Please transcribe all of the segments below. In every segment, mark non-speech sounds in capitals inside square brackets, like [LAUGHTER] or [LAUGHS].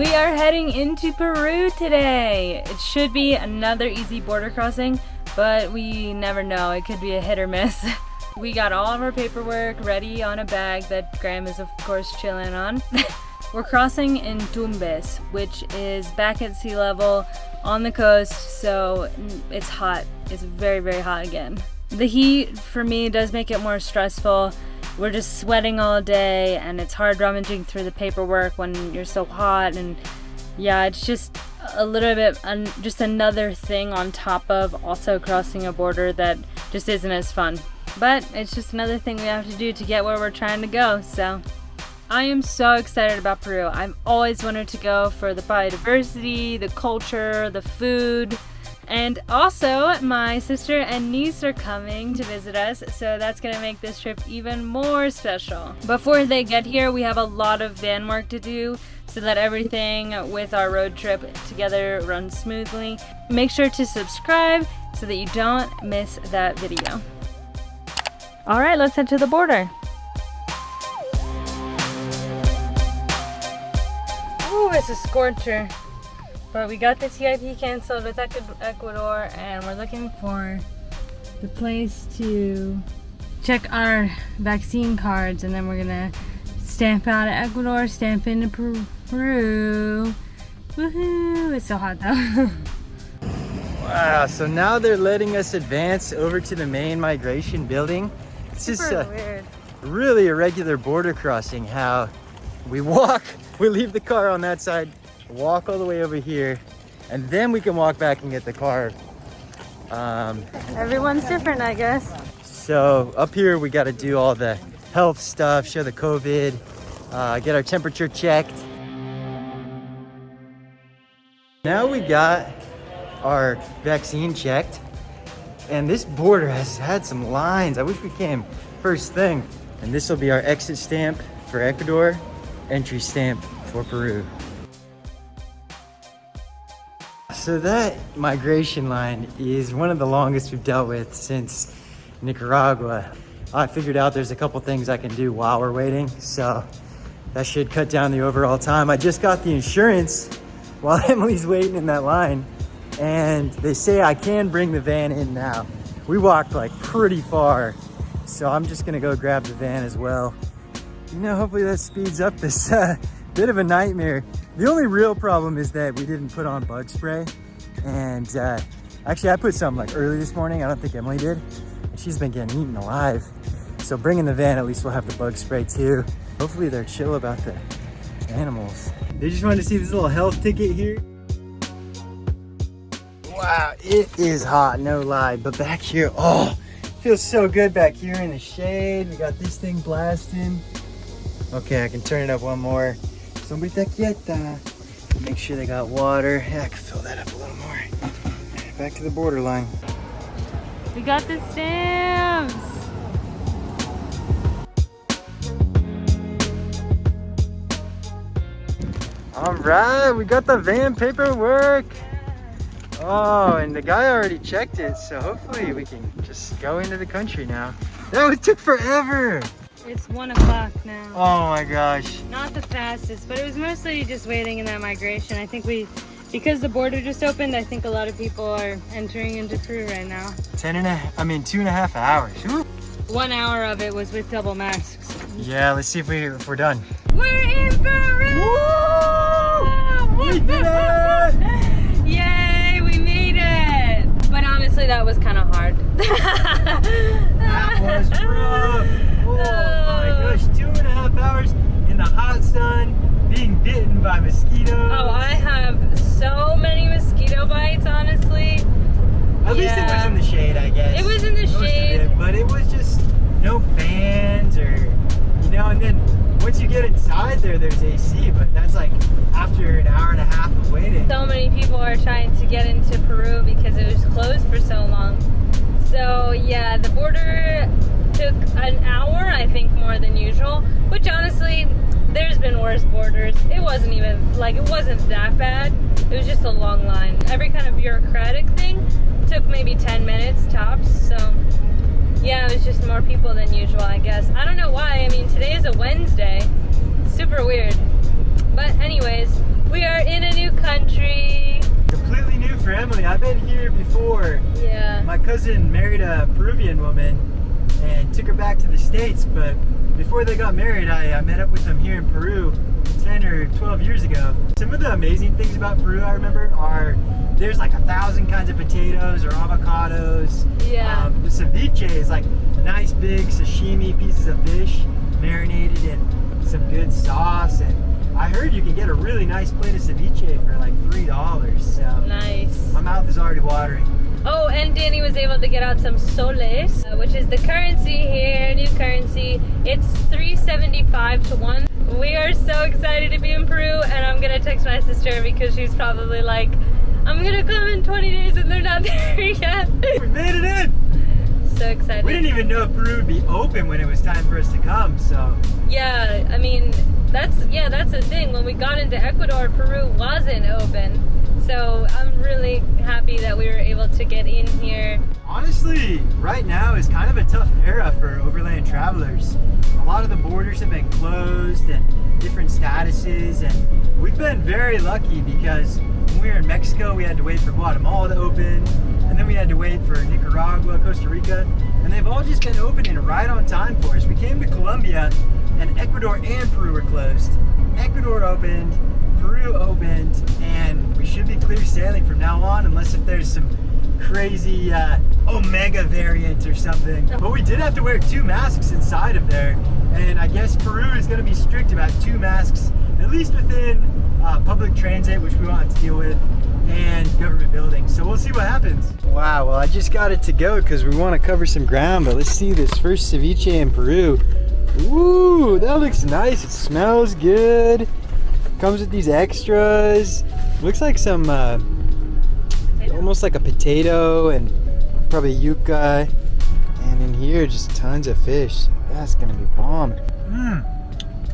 We are heading into Peru today. It should be another easy border crossing, but we never know. It could be a hit or miss. [LAUGHS] we got all of our paperwork ready on a bag that Graham is of course chilling on. [LAUGHS] We're crossing in Tumbes, which is back at sea level on the coast, so it's hot. It's very, very hot again. The heat for me does make it more stressful. We're just sweating all day and it's hard rummaging through the paperwork when you're so hot and yeah, it's just a little bit, just another thing on top of also crossing a border that just isn't as fun. But it's just another thing we have to do to get where we're trying to go, so. I am so excited about Peru. I've always wanted to go for the biodiversity, the culture, the food, and also my sister and niece are coming to visit us, so that's gonna make this trip even more special. Before they get here, we have a lot of van work to do so that everything with our road trip together runs smoothly. Make sure to subscribe so that you don't miss that video. All right, let's head to the border. Ooh, it's a scorcher. But we got the TIP canceled with Ecuador and we're looking for the place to check our vaccine cards and then we're gonna stamp out of Ecuador, stamp into Peru. Woohoo! It's so hot though. [LAUGHS] wow, so now they're letting us advance over to the main migration building. It's just a weird. really irregular border crossing how we walk, [LAUGHS] we leave the car on that side, walk all the way over here, and then we can walk back and get the car. Um, Everyone's different, I guess. So up here, we got to do all the health stuff, show the COVID, uh, get our temperature checked. Now we got our vaccine checked and this border has had some lines. I wish we came first thing. And this will be our exit stamp for Ecuador, entry stamp for Peru. So that migration line is one of the longest we've dealt with since Nicaragua. I figured out there's a couple things I can do while we're waiting, so that should cut down the overall time. I just got the insurance [LAUGHS] while Emily's waiting in that line, and they say I can bring the van in now. We walked like pretty far, so I'm just gonna go grab the van as well. You know, hopefully that speeds up this [LAUGHS] uh, bit of a nightmare. The only real problem is that we didn't put on bug spray. And uh, actually I put some like early this morning. I don't think Emily did. And she's been getting eaten alive. So bringing the van, at least we'll have the bug spray too. Hopefully they're chill about the animals. They just wanted to see this little health ticket here. Wow, it is hot, no lie. But back here, oh, feels so good back here in the shade. We got this thing blasting. Okay, I can turn it up one more. Sombrita quieta. Make sure they got water. Yeah, I can fill that up a little more. Back to the borderline. We got the stamps. All right, we got the van paperwork. Oh, and the guy already checked it, so hopefully we can just go into the country now. That would took forever. It's one o'clock now. Oh my gosh. Not the fastest, but it was mostly just waiting in that migration. I think we, because the border just opened, I think a lot of people are entering into Peru right now. Ten and a, I mean two and a half hours. One hour of it was with double masks. Yeah, let's see if, we, if we're done. We're in Peru! Woo! We did it! [LAUGHS] Yay, we made it! But honestly, that was kind of hard. [LAUGHS] that was rough. My gosh, two and a half hours in the hot sun, being bitten by mosquitoes. Oh, I have so many mosquito bites, honestly. At yeah. least it was in the shade, I guess. It was in the Most shade. It, but it was just no fans or, you know, and then once you get inside there, there's AC, but that's like after an hour and a half of waiting. So many people are trying to get into Peru because it was closed for so long. So yeah, the border took an hour, I think, more than usual, which honestly, there's been worse borders. It wasn't even, like, it wasn't that bad. It was just a long line. Every kind of bureaucratic thing took maybe 10 minutes tops, so yeah, it was just more people than usual, I guess. I don't know why. I mean, today is a Wednesday. Super weird. But anyways, We are in a new country. Completely new family. I've been here before. Yeah. My cousin married a Peruvian woman and took her back to the States, but before they got married, I, I met up with them here in Peru 10 or 12 years ago. Some of the amazing things about Peru I remember are there's like a thousand kinds of potatoes or avocados. Yeah. Um, the ceviche is like nice big sashimi pieces of fish marinated in some good sauce. And I heard you can get a really nice plate of ceviche for like $3. So Nice. my mouth is already watering. Oh, and Danny was able to get out some soles, uh, which is the currency here, new currency. It's 375 to 1. We are so excited to be in Peru, and I'm gonna text my sister because she's probably like, I'm gonna come in 20 days and they're not [LAUGHS] there yet. We made it in! so excited. We didn't even know if Peru would be open when it was time for us to come, so Yeah, I mean, that's yeah, that's the thing. When we got into Ecuador, Peru wasn't open. So I'm really happy that we were able to get in here. honestly, right now is kind of a tough era for overland travelers. A lot of the borders have been closed and different statuses, and we've been very lucky because when we were in Mexico, we had to wait for Guatemala to open, and then we had to wait for Nicaragua, Costa Rica, and they've all just been opening right on time for us. We came to Colombia, and Ecuador and Peru were closed. Ecuador opened, Peru opened, and we should be clear sailing from now on, unless if there's some crazy uh, Omega variant or something. But we did have to wear two masks inside of there, and I guess Peru is going to be strict about two masks, at least within uh, public transit, which we have to deal with, and government buildings. So we'll see what happens. Wow, well I just got it to go because we want to cover some ground, but let's see this first ceviche in Peru. Ooh, that looks nice. It smells good. Comes with these extras. Looks like some, uh, almost like a potato and probably yuca. And in here, just tons of fish. That's gonna be bomb. Mmm.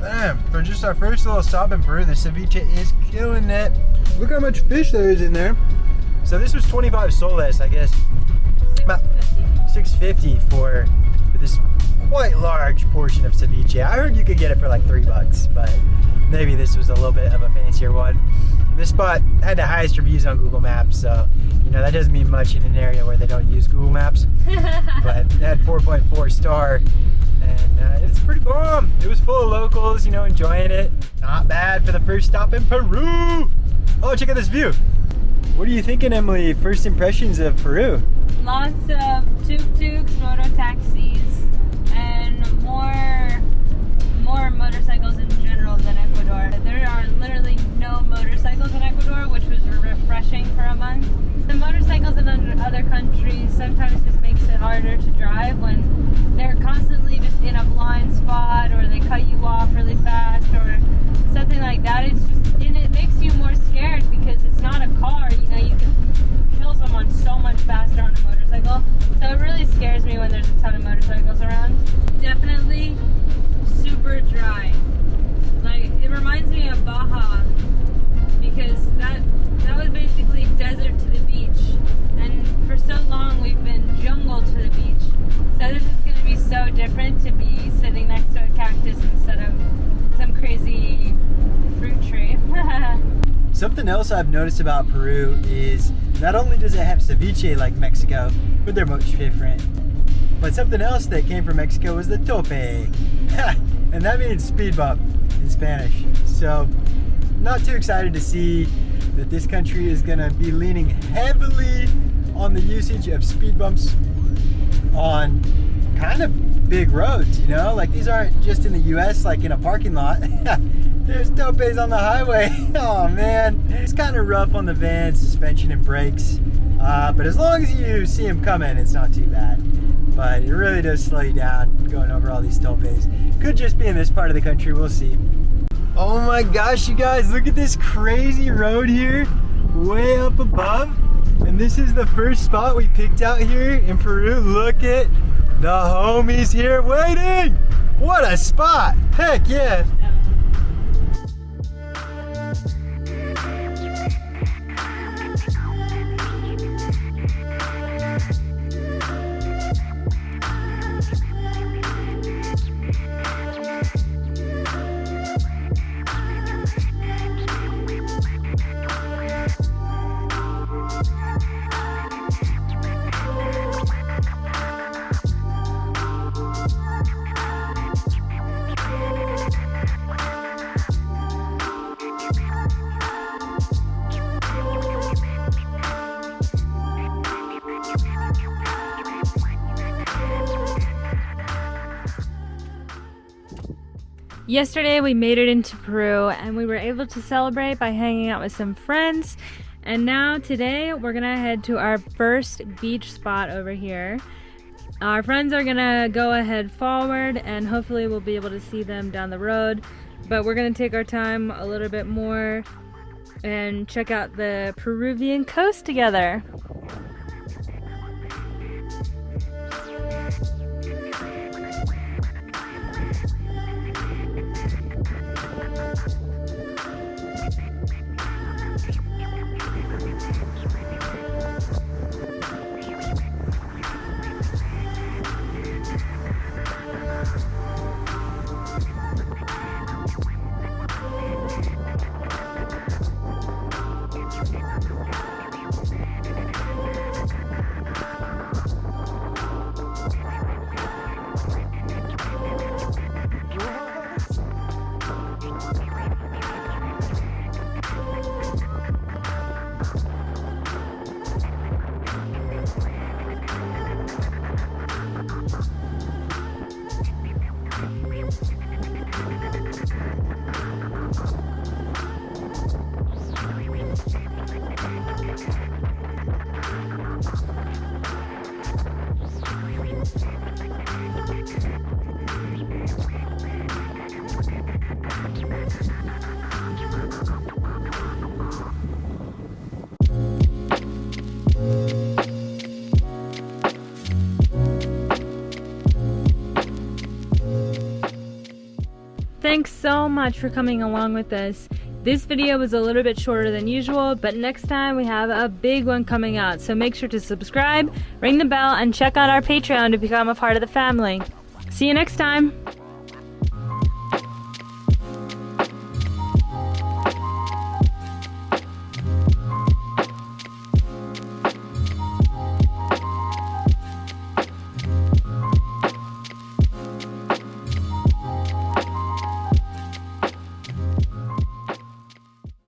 Man, for just our first little stop in Peru, the ceviche is killing it. Look how much fish there is in there. So this was 25 soles, I guess. About 650 for for this quite large portion of ceviche. I heard you could get it for like three bucks, but maybe this was a little bit of a fancier one. This spot had the highest reviews on Google Maps, so you know that doesn't mean much in an area where they don't use Google Maps. [LAUGHS] but it had 4.4 star, and uh, it's pretty bomb. It was full of locals, you know, enjoying it. Not bad for the first stop in Peru. Oh, check out this view. What are you thinking, Emily? First impressions of Peru? Lots of tuk-tuks, moto taxis, and more more motorcycles in general than Ecuador. Sometimes just makes it harder to drive when they're constantly just in a blind spot or they cut you off really fast or something like that. It's just and it makes you more scared because it's not a car. You know, you can kill someone so much faster on a motorcycle. So it really scares me when there's a ton of motorcycles around. Definitely super dry. Like it reminds me of Baja because that that was basically desert to we've been jungle to the beach. So this is going to be so different to be sitting next to a cactus instead of some crazy fruit tree. [LAUGHS] Something else I've noticed about Peru is not only does it have ceviche like Mexico, but they're much different. But something else that came from Mexico was the tope. [LAUGHS] and that means speed bump in Spanish. So, not too excited to see that this country is going to be leaning heavily on the usage of speed bumps on kind of big roads, you know? Like these aren't just in the US, like in a parking lot. [LAUGHS] There's topes on the highway. [LAUGHS] oh man, it's kind of rough on the van, suspension and brakes. Uh, but as long as you see them coming, it's not too bad. But it really does slow you down going over all these topes. Could just be in this part of the country, we'll see. Oh my gosh, you guys, look at this crazy road here, way up above. And this is the first spot we picked out here in Peru. Look at the homies here waiting. What a spot. Heck yeah. Yesterday we made it into Peru and we were able to celebrate by hanging out with some friends. And now today we're gonna head to our first beach spot over here. Our friends are gonna go ahead forward and hopefully we'll be able to see them down the road. But we're gonna take our time a little bit more and check out the Peruvian coast together. Thanks so much for coming along with us. This video was a little bit shorter than usual, but next time we have a big one coming out. So make sure to subscribe, ring the bell, and check out our Patreon to become a part of the family. See you next time.